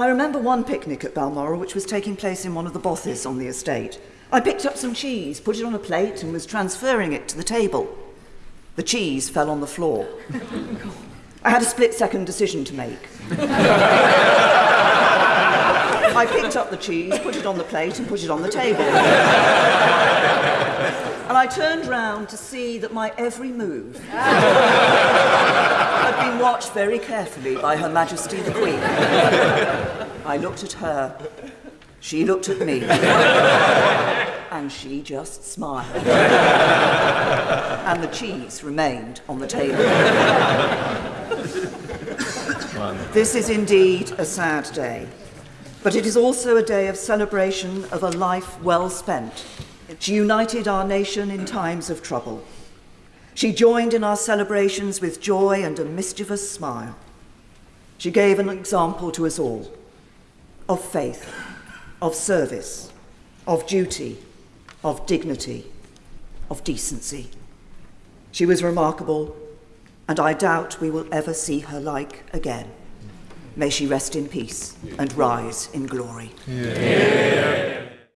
I remember one picnic at Balmoral which was taking place in one of the bothies on the estate. I picked up some cheese, put it on a plate, and was transferring it to the table. The cheese fell on the floor. I had a split second decision to make. I picked up the cheese, put it on the plate, and put it on the table. and I turned round to see that my every move had been watched very carefully by Her Majesty the Queen. I looked at her, she looked at me, and she just smiled. and the cheese remained on the table. This is indeed a sad day, but it is also a day of celebration of a life well spent. She united our nation in times of trouble. She joined in our celebrations with joy and a mischievous smile. She gave an example to us all of faith, of service, of duty, of dignity, of decency. She was remarkable, and I doubt we will ever see her like again. May she rest in peace and rise in glory. Yeah.